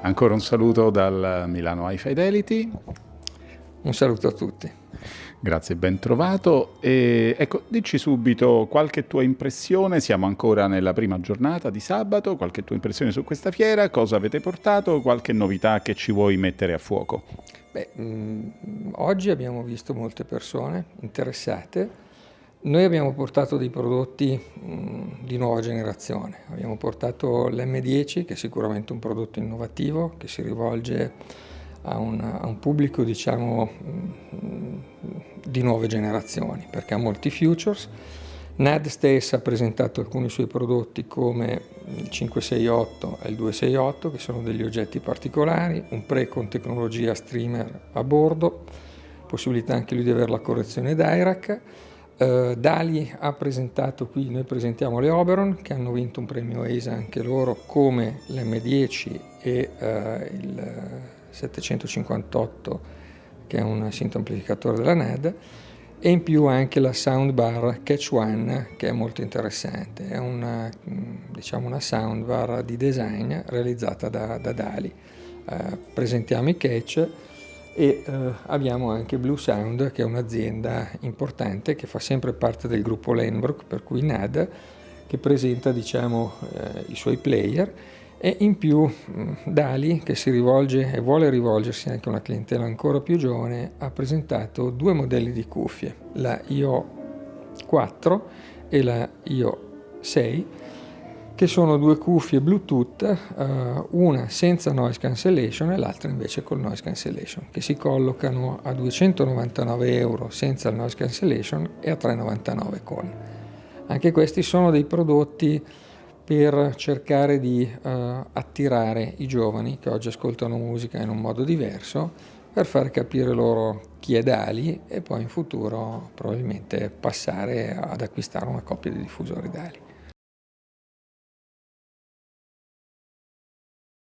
Ancora un saluto dal Milano High Fidelity. Un saluto a tutti. Grazie, ben trovato. E, ecco, dici subito qualche tua impressione, siamo ancora nella prima giornata di sabato, qualche tua impressione su questa fiera, cosa avete portato, qualche novità che ci vuoi mettere a fuoco? Beh, mh, mm, oggi abbiamo visto molte persone interessate, noi abbiamo portato dei prodotti mh, mm, di nuova generazione, abbiamo portato l'M10 che è sicuramente un prodotto innovativo che si rivolge a un, a un pubblico diciamo mm, di nuove generazioni perché ha molti futures. NAD stessa ha presentato alcuni suoi prodotti come il 568 e il 268 che sono degli oggetti particolari, un pre con tecnologia streamer a bordo, possibilità anche lui di avere la correzione DIRAC Uh, Dali ha presentato qui, noi presentiamo le Oberon che hanno vinto un premio ESA anche loro come l'M10 e uh, il 758 che è un synth amplificatore della NED e in più anche la soundbar Catch One che è molto interessante, è una, diciamo una soundbar di design realizzata da, da Dali. Uh, presentiamo i catch e eh, abbiamo anche Blue Sound che è un'azienda importante che fa sempre parte del gruppo Lenbrook per cui NAD che presenta diciamo eh, i suoi player. E in più mm, Dali che si rivolge e vuole rivolgersi anche a una clientela ancora più giovane ha presentato due modelli di cuffie la IO 4 e la IO 6 che sono due cuffie Bluetooth, uh, una senza noise cancellation e l'altra invece col noise cancellation, che si collocano a 299 euro senza il noise cancellation e a 399 con. Anche questi sono dei prodotti per cercare di uh, attirare i giovani che oggi ascoltano musica in un modo diverso, per far capire loro chi è Dali e poi in futuro probabilmente passare ad acquistare una coppia di diffusori Dali.